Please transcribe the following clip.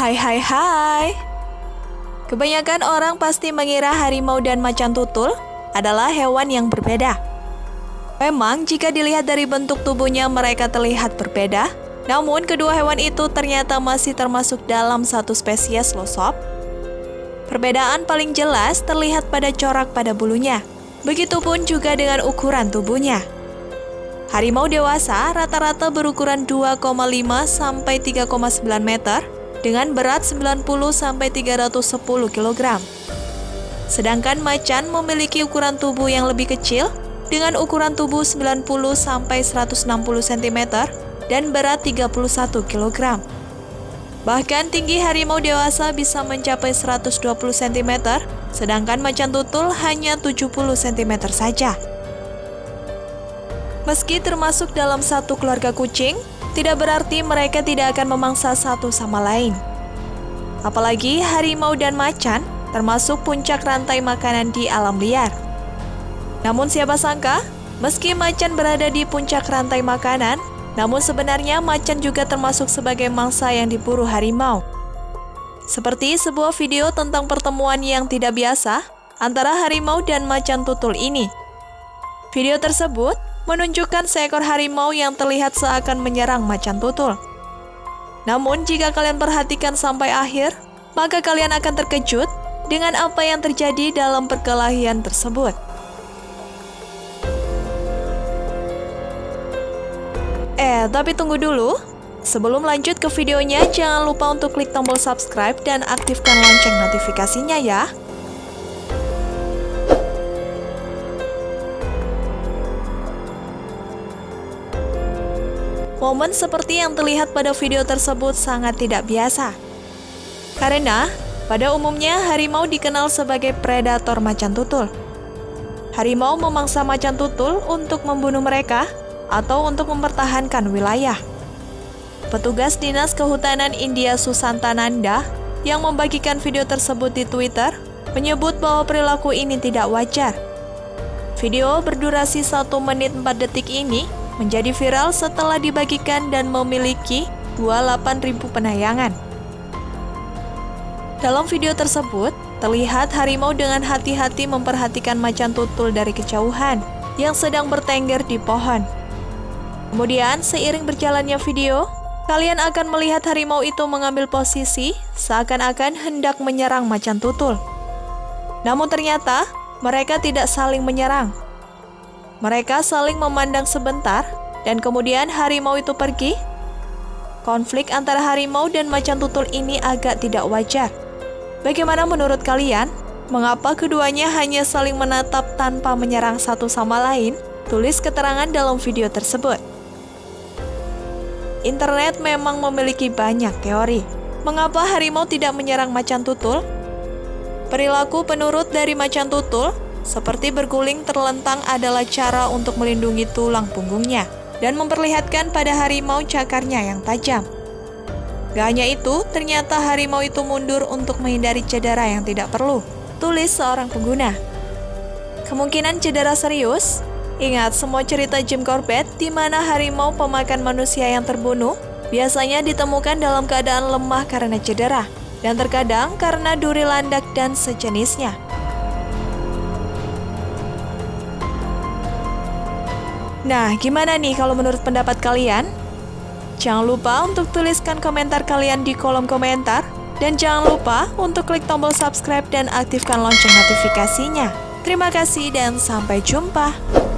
Hai hai hai. Kebanyakan orang pasti mengira harimau dan macan tutul adalah hewan yang berbeda. Memang jika dilihat dari bentuk tubuhnya mereka terlihat berbeda, namun kedua hewan itu ternyata masih termasuk dalam satu spesies loh. Perbedaan paling jelas terlihat pada corak pada bulunya. Begitupun juga dengan ukuran tubuhnya. Harimau dewasa rata-rata berukuran 2,5 sampai 3,9 meter dengan berat 90 sampai 310 kg. Sedangkan macan memiliki ukuran tubuh yang lebih kecil dengan ukuran tubuh 90 sampai 160 cm dan berat 31 kg. Bahkan tinggi harimau dewasa bisa mencapai 120 cm, sedangkan macan tutul hanya 70 cm saja. Meski termasuk dalam satu keluarga kucing, tidak berarti mereka tidak akan memangsa satu sama lain. Apalagi harimau dan macan termasuk puncak rantai makanan di alam liar. Namun siapa sangka, meski macan berada di puncak rantai makanan, namun sebenarnya macan juga termasuk sebagai mangsa yang diburu harimau. Seperti sebuah video tentang pertemuan yang tidak biasa antara harimau dan macan tutul ini. Video tersebut menunjukkan seekor harimau yang terlihat seakan menyerang macan tutul. Namun jika kalian perhatikan sampai akhir, maka kalian akan terkejut dengan apa yang terjadi dalam perkelahian tersebut. Eh, tapi tunggu dulu. Sebelum lanjut ke videonya, jangan lupa untuk klik tombol subscribe dan aktifkan lonceng notifikasinya ya. Momen seperti yang terlihat pada video tersebut sangat tidak biasa. Karena, pada umumnya harimau dikenal sebagai predator macan tutul. Harimau memangsa macan tutul untuk membunuh mereka atau untuk mempertahankan wilayah. Petugas Dinas Kehutanan India Susantananda yang membagikan video tersebut di Twitter menyebut bahwa perilaku ini tidak wajar. Video berdurasi 1 menit 4 detik ini menjadi viral setelah dibagikan dan memiliki 28.000 penayangan. Dalam video tersebut, terlihat harimau dengan hati-hati memperhatikan macan tutul dari kejauhan yang sedang bertengger di pohon. Kemudian, seiring berjalannya video, kalian akan melihat harimau itu mengambil posisi seakan-akan hendak menyerang macan tutul. Namun ternyata, mereka tidak saling menyerang. Mereka saling memandang sebentar, dan kemudian harimau itu pergi. Konflik antara harimau dan macan tutul ini agak tidak wajar. Bagaimana menurut kalian? Mengapa keduanya hanya saling menatap tanpa menyerang satu sama lain? Tulis keterangan dalam video tersebut. Internet memang memiliki banyak teori. Mengapa harimau tidak menyerang macan tutul? Perilaku penurut dari macan tutul, seperti berguling terlentang adalah cara untuk melindungi tulang punggungnya dan memperlihatkan pada harimau cakarnya yang tajam. Gak hanya itu, ternyata harimau itu mundur untuk menghindari cedera yang tidak perlu, tulis seorang pengguna. Kemungkinan cedera serius Ingat semua cerita Jim Corbett di mana harimau pemakan manusia yang terbunuh biasanya ditemukan dalam keadaan lemah karena cedera dan terkadang karena duri landak dan sejenisnya. Nah, gimana nih kalau menurut pendapat kalian? Jangan lupa untuk tuliskan komentar kalian di kolom komentar dan jangan lupa untuk klik tombol subscribe dan aktifkan lonceng notifikasinya. Terima kasih dan sampai jumpa.